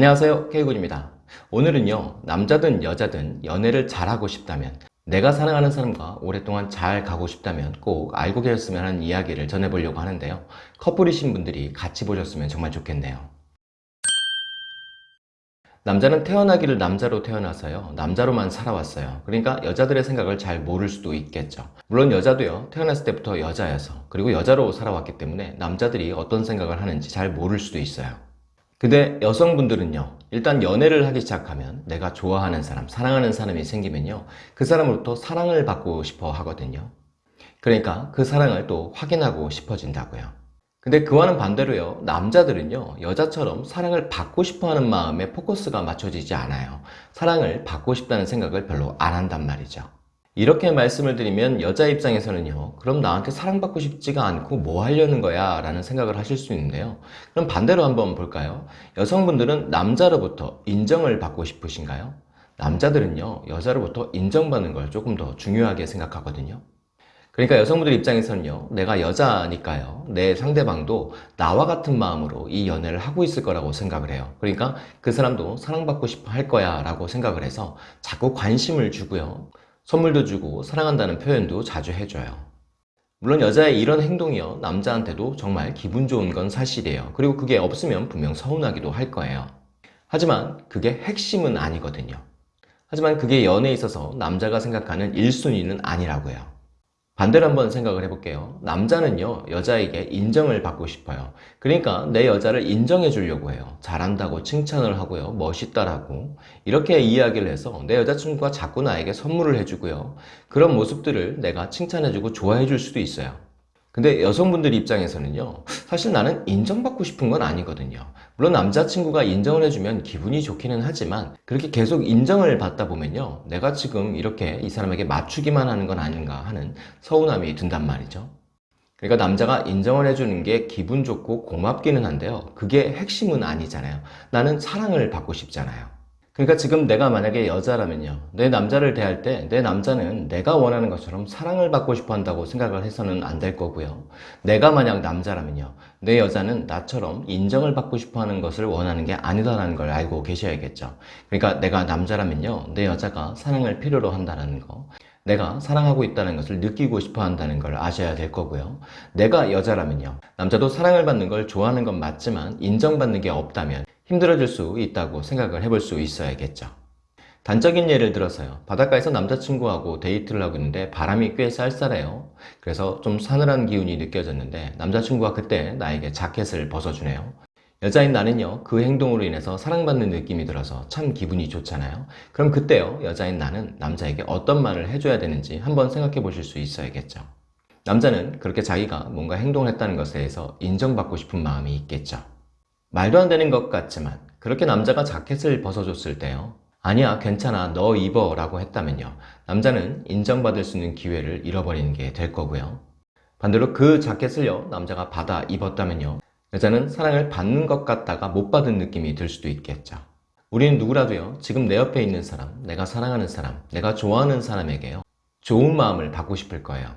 안녕하세요 K군입니다. 오늘은요 남자든 여자든 연애를 잘하고 싶다면 내가 사랑하는 사람과 오랫동안 잘 가고 싶다면 꼭 알고 계셨으면 하는 이야기를 전해보려고 하는데요. 커플이신 분들이 같이 보셨으면 정말 좋겠네요. 남자는 태어나기를 남자로 태어나서요 남자로만 살아왔어요. 그러니까 여자들의 생각을 잘 모를 수도 있겠죠. 물론 여자도요 태어났을 때부터 여자여서 그리고 여자로 살아왔기 때문에 남자들이 어떤 생각을 하는지 잘 모를 수도 있어요 근데 여성분들은요 일단 연애를 하기 시작하면 내가 좋아하는 사람 사랑하는 사람이 생기면요 그 사람으로부터 사랑을 받고 싶어 하거든요. 그러니까 그 사랑을 또 확인하고 싶어진다고요. 근데 그와는 반대로요 남자들은요 여자처럼 사랑을 받고 싶어 하는 마음에 포커스가 맞춰지지 않아요. 사랑을 받고 싶다는 생각을 별로 안 한단 말이죠 이렇게 말씀을 드리면 여자 입장에서는요 그럼 나한테 사랑받고 싶지가 않고 뭐 하려는 거야? 라는 생각을 하실 수 있는데요. 그럼 반대로 한번 볼까요? 여성분들은 남자로부터 인정을 받고 싶으신가요? 남자들은요 여자로부터 인정받는 걸 조금 더 중요하게 생각하거든요. 그러니까 여성분들 입장에서는요 내가 여자니까요. 내 상대방도 나와 같은 마음으로 이 연애를 하고 있을 거라고 생각을 해요. 그러니까 그 사람도 사랑받고 싶어 할 거야 라고 생각을 해서 자꾸 관심을 주고요 선물도 주고 사랑한다는 표현도 자주 해줘요. 물론 여자의 이런 행동이요 남자한테도 정말 기분 좋은 건 사실이에요. 그리고 그게 없으면 분명 서운하기도 할 거예요. 하지만 그게 핵심은 아니거든요. 하지만 그게 연애에 있어서 남자가 생각하는 1순위는 아니라고요. 반대로 한번 생각을 해볼게요. 남자는요 여자에게 인정을 받고 싶어요. 그러니까 내 여자를 인정해 주려고 해요. 잘한다고 칭찬을 하고요. 멋있다라고. 이렇게 이야기를 해서 내 여자친구가 자꾸 나에게 선물을 해주고요. 그런 모습들을 내가 칭찬해주고 좋아해 줄 수도 있어요 근데 여성분들 입장에서는요 사실 나는 인정받고 싶은 건 아니거든요. 물론 남자친구가 인정을 해주면 기분이 좋기는 하지만 그렇게 계속 인정을 받다 보면요 내가 지금 이렇게 이 사람에게 맞추기만 하는 건 아닌가 하는 서운함이 든단 말이죠. 그러니까 남자가 인정을 해주는 게 기분 좋고 고맙기는 한데요 그게 핵심은 아니잖아요. 나는 사랑을 받고 싶잖아요 그러니까 지금 내가 만약에 여자라면요. 내 남자를 대할 때 내 남자는 내가 원하는 것처럼 사랑을 받고 싶어 한다고 생각을 해서는 안 될 거고요. 내가 만약 남자라면요. 내 여자는 나처럼 인정을 받고 싶어 하는 것을 원하는 게 아니다라는 걸 알고 계셔야겠죠. 그러니까 내가 남자라면요. 내 여자가 사랑을 필요로 한다는 거 내가 사랑하고 있다는 것을 느끼고 싶어 한다는 걸 아셔야 될 거고요. 내가 여자라면요. 남자도 사랑을 받는 걸 좋아하는 건 맞지만 인정받는 게 없다면 힘들어질 수 있다고 생각을 해볼 수 있어야겠죠. 단적인 예를 들어서요. 바닷가에서 남자친구하고 데이트를 하고 있는데 바람이 꽤 쌀쌀해요. 그래서 좀 사늘한 기운이 느껴졌는데 남자친구가 그때 나에게 자켓을 벗어주네요. 여자인 나는요 그 행동으로 인해서 사랑받는 느낌이 들어서 참 기분이 좋잖아요. 그럼 그때요 여자인 나는 남자에게 어떤 말을 해줘야 되는지 한번 생각해 보실 수 있어야겠죠. 남자는 그렇게 자기가 뭔가 행동을 했다는 것에 대해서 인정받고 싶은 마음이 있겠죠 말도 안 되는 것 같지만 그렇게 남자가 자켓을 벗어줬을 때요. 아니야 괜찮아 너 입어 라고 했다면요. 남자는 인정받을 수 있는 기회를 잃어버리는 게 될 거고요. 반대로 그 자켓을요 남자가 받아 입었다면요. 여자는 사랑을 받는 것 같다가 못 받은 느낌이 들 수도 있겠죠. 우리는 누구라도요 지금 내 옆에 있는 사람 내가 사랑하는 사람 내가 좋아하는 사람에게요 좋은 마음을 받고 싶을 거예요.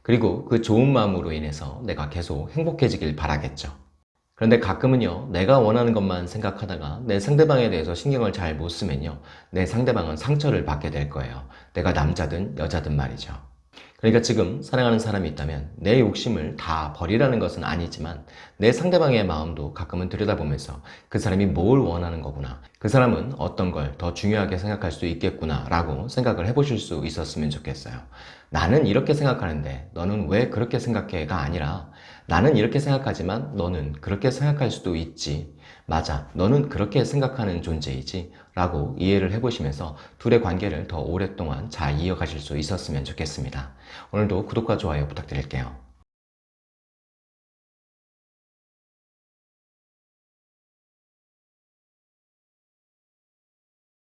그리고 그 좋은 마음으로 인해서 내가 계속 행복해지길 바라겠죠 그런데 가끔은요 내가 원하는 것만 생각하다가 내 상대방에 대해서 신경을 잘 못 쓰면요 내 상대방은 상처를 받게 될 거예요 내가 남자든 여자든 말이죠 그러니까 지금 사랑하는 사람이 있다면 내 욕심을 다 버리라는 것은 아니지만 내 상대방의 마음도 가끔은 들여다보면서 그 사람이 뭘 원하는 거구나 그 사람은 어떤 걸 더 중요하게 생각할 수 있겠구나 라고 생각을 해보실 수 있었으면 좋겠어요 나는 이렇게 생각하는데 너는 왜 그렇게 생각해?가 아니라 나는 이렇게 생각하지만 너는 그렇게 생각할 수도 있지. 맞아. 너는 그렇게 생각하는 존재이지. 라고 이해를 해보시면서 둘의 관계를 더 오랫동안 잘 이어가실 수 있었으면 좋겠습니다. 오늘도 구독과 좋아요 부탁드릴게요